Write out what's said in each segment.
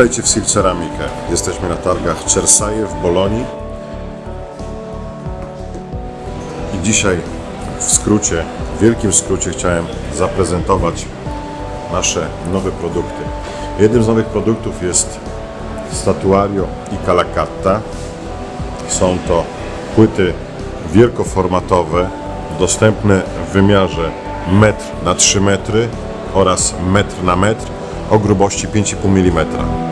Witajcie w Sil Ceramikę. Jesteśmy na targach Cersaje w Bolonii. I dzisiaj w skrócie, w wielkim skrócie chciałem zaprezentować nasze nowe produkty. Jednym z nowych produktów jest Statuario i Calacatta. Są to płyty wielkoformatowe, dostępne w wymiarze metr na 3 metry oraz metr na metr o grubości 5,5 mm.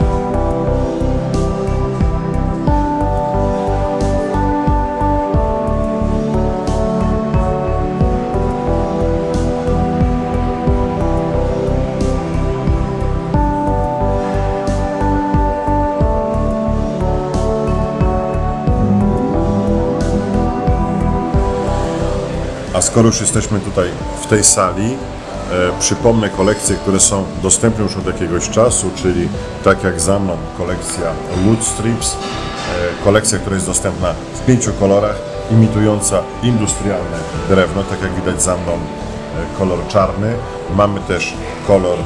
A skoro już jesteśmy tutaj w tej sali, e, przypomnę kolekcje, które są dostępne już od jakiegoś czasu, czyli tak jak za mną kolekcja Wood Strips, e, kolekcja, która jest dostępna w pięciu kolorach, imitująca industrialne drewno, tak jak widać za mną e, kolor czarny. Mamy też kolor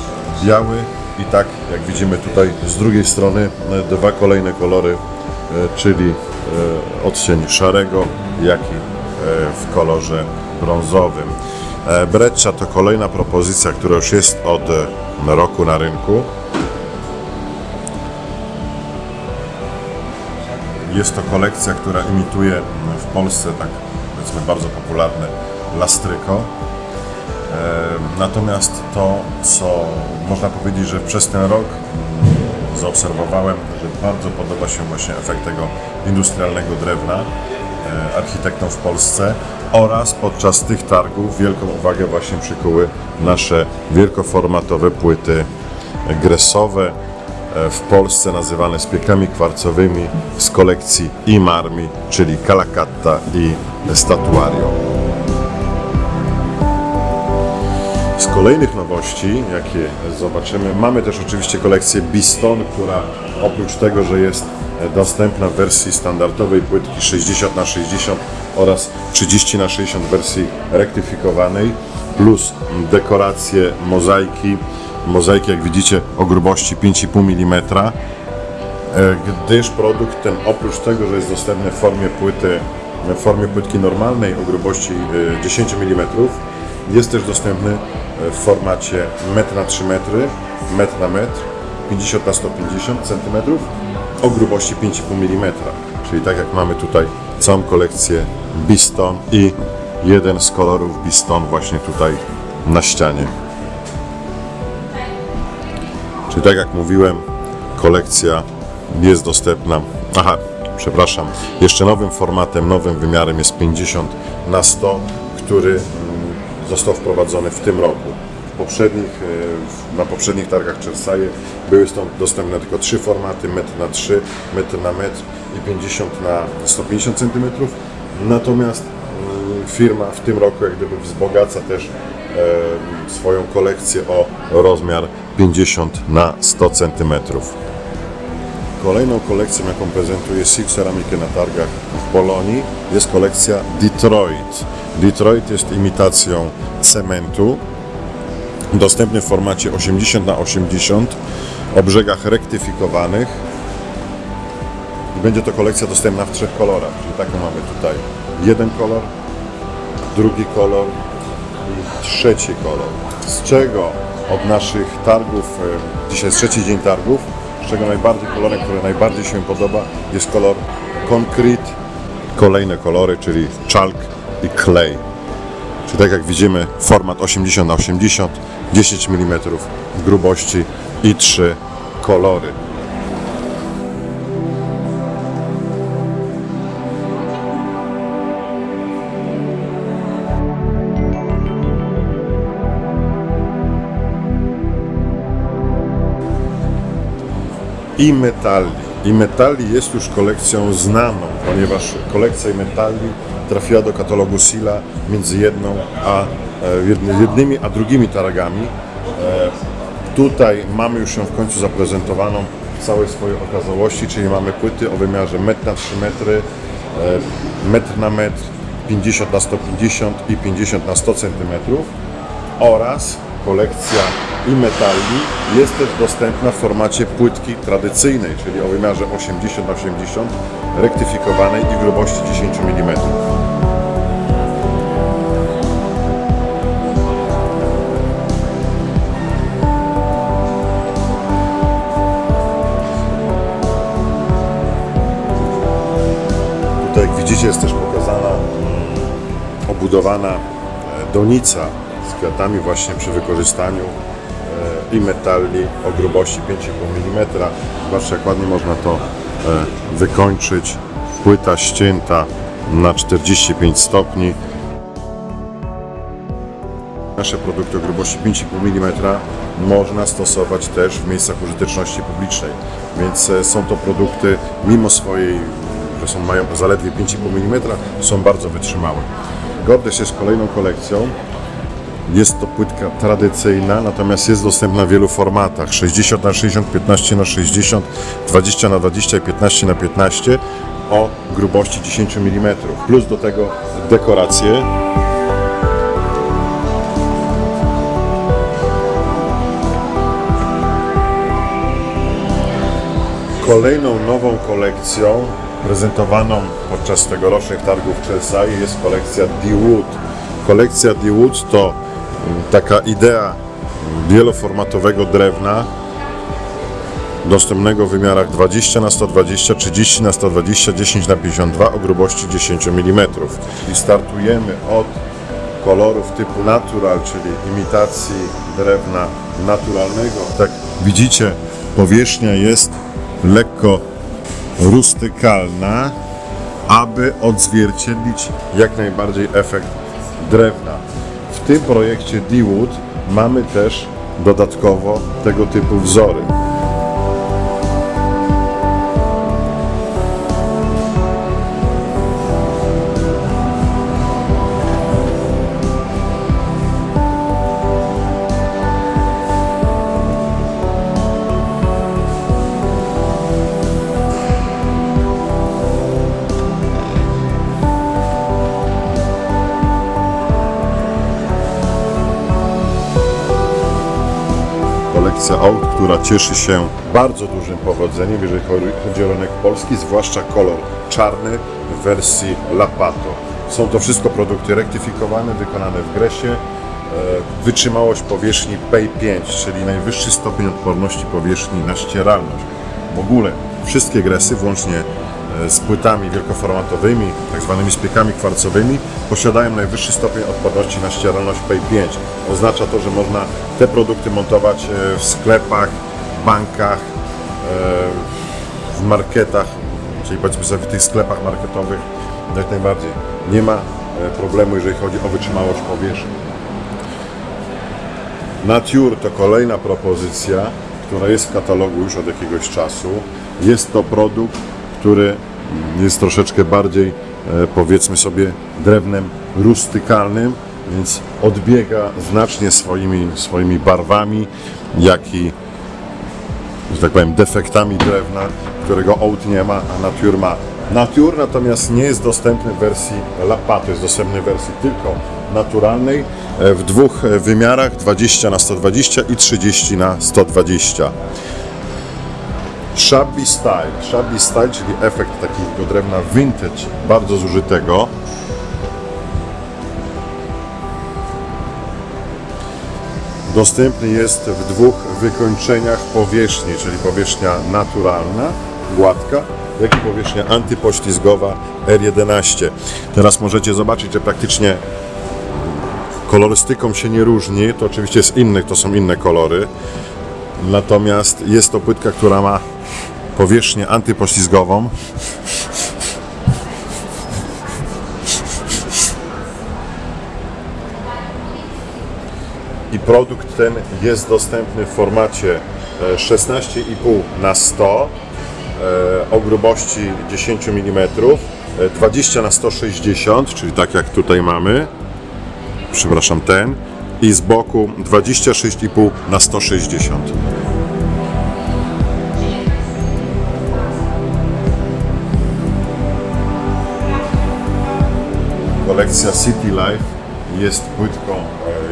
biały i tak jak widzimy tutaj z drugiej strony dwa kolejne kolory, czyli odcień szarego, jak i w kolorze brązowym. E, Breccia to kolejna propozycja, która już jest od e, roku na rynku. Jest to kolekcja, która imituje w Polsce tak powiedzmy bardzo popularne lastryko. E, Natomiast to, co można powiedzieć, że przez ten rok mm, zaobserwowałem, że bardzo podoba się właśnie efekt tego industrialnego drewna architektom w Polsce oraz podczas tych targów wielką uwagę właśnie przykuły nasze wielkoformatowe płyty gresowe, e, w Polsce nazywane spiekami kwarcowymi z kolekcji Imarmi, czyli Calacatta i Statuario. Z kolejnych nowości, jakie zobaczymy, mamy też oczywiście kolekcję Biston, która oprócz tego, że jest dostępna w wersji standardowej płytki 60 na 60 oraz 30 na 60 w wersji rektyfikowanej, plus dekoracje mozaiki, mozaiki jak widzicie o grubości 5,5 mm, E, gdyż produkt ten oprócz tego, że jest dostępny w formie płyty, w formie płytki normalnej o grubości e, 10 mm, jest też dostępny e, w formacie metr na 3 metry, metr na metr, 50 na 150 cm o grubości 5,5 mm. Czyli tak jak mamy tutaj całą kolekcję Biston i jeden z kolorów Biston właśnie tutaj na ścianie. Czyli tak jak mówiłem, kolekcja jest dostępna. Aha, przepraszam. Jeszcze nowym formatem, nowym wymiarem jest 50 na 100, który został wprowadzony w tym roku. Poprzednich, e, na poprzednich targach Czersaje były stąd dostępne tylko trzy formaty, metr na 3, metr na metr i 50 na 150 cm. Natomiast mm, firma w tym roku jak gdyby wzbogaca też e, swoją kolekcję o rozmiar 50 na 100 cm. Kolejną kolekcją, jaką prezentuje Silk Ceramikę na targach w Bolonii, jest kolekcja Detroit. Detroit jest imitacją cementu, dostępny w formacie 80 na 80 o brzegach rektyfikowanych. I będzie to kolekcja dostępna w trzech kolorach, czyli taką mamy tutaj jeden kolor, drugi kolor i trzeci kolor. Z czego od naszych targów, e, dzisiaj jest trzeci dzień targów, czego najbardziej kolorem, który najbardziej się podoba jest kolor Concrete, kolejne kolory, czyli chalk i clay. Czyli tak jak widzimy format 80 na 80, 10 mm grubości i trzy kolory. I metali. I metali jest już kolekcją znaną, ponieważ kolekcja metali trafiła do katalogu Sila między jedną a e, jedny- jednymi a drugimi targami. E, Tutaj mamy już ją w końcu zaprezentowaną w całej swojej okazałości, czyli mamy płyty o wymiarze 1 na 3 metry, e, metr na metr, 50 na 150 i 50 na 100 cm oraz kolekcja i metali jest też dostępna w formacie płytki tradycyjnej, czyli o wymiarze 80 na 80 rektyfikowanej i grubości 10 mm. Tutaj jak widzicie jest też pokazana obudowana e, donica kwiatami właśnie przy wykorzystaniu e, i metali o grubości 5,5 mm. Zobaczcie jak ładnie można to e, wykończyć. Płyta ścięta na 45 stopni. Nasze produkty o grubości 5,5 mm można stosować też w miejscach użyteczności publicznej, więc e, są to produkty mimo swojej, że są, mają zaledwie 5,5 mm, są bardzo wytrzymałe. Gordes jest kolejną kolekcją. Jest to płytka tradycyjna, natomiast jest dostępna w wielu formatach 60 na 60, 15 na 60, 20 na 20 i 15 na 15 o grubości 10 mm. Plus do tego dekoracje. Kolejną nową kolekcją prezentowaną podczas tegorocznych targów Chelsea jest kolekcja D-Wood. Kolekcja D-Wood to taka idea wieloformatowego drewna dostępnego w wymiarach 20 na 120, 30 na 120, 10 na 52 o grubości 10 mm. I startujemy od kolorów typu natural, czyli imitacji drewna naturalnego. Tak widzicie, powierzchnia jest lekko rustykalna, aby odzwierciedlić jak najbardziej efekt drewna. Tym projekcie D-Wood mamy też dodatkowo tego typu wzory. Aut, która cieszy się bardzo dużym powodzeniem, jeżeli chodzi o rynek polski, zwłaszcza kolor czarny w wersji Lapato. Są to wszystko produkty rektyfikowane, wykonane w gresie. E, Wytrzymałość powierzchni PEI5, czyli najwyższy stopień odporności powierzchni na ścieralność. W ogóle wszystkie gresy, włącznie z płytami wielkoformatowymi, tak zwanymi spiekami kwarcowymi, posiadają najwyższy stopień odporności na ścieralność PEI5. Oznacza to, że można te produkty montować e, w sklepach, bankach, e, w marketach, czyli powiedzmy sobie w tych sklepach marketowych jak najbardziej. Nie ma e, problemu, jeżeli chodzi o wytrzymałość powierzchni. Nature to kolejna propozycja, która jest w katalogu już od jakiegoś czasu. Jest to produkt, który jest troszeczkę bardziej, e, powiedzmy sobie, drewnem rustykalnym, więc odbiega znacznie swoimi, swoimi barwami, jak i, że tak powiem, defektami drewna, którego Oat nie ma, a Nature ma. Nature natomiast nie jest dostępny w wersji Lapato, jest dostępny w wersji tylko naturalnej e, w dwóch e, wymiarach 20 na 120 i 30 na 120. Shabby Style. Shabby Style, czyli efekt takiego drewna vintage, bardzo zużytego. Dostępny jest w dwóch wykończeniach powierzchni, czyli powierzchnia naturalna, gładka, jak i powierzchnia antypoślizgowa R11. Teraz możecie zobaczyć, że praktycznie kolorystyką się nie różni, to oczywiście jest innych, to są inne kolory. Natomiast jest to płytka, która ma powierzchnię antypoślizgową. I produkt ten jest dostępny w formacie e, 16,5 na 100 e, o grubości 10 mm, e, 20 na 160, czyli tak jak tutaj mamy. Przepraszam, ten. I z boku 26,5 na 160. Kolekcja City Life jest płytką,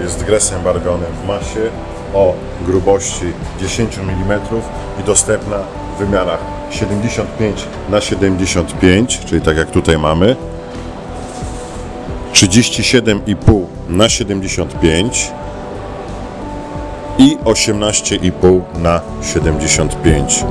jest gresem barbionym w masie o grubości 10 mm i dostępna w wymiarach 75 na 75, czyli tak jak tutaj mamy, 37,5 na 75 i 18,5 na 75.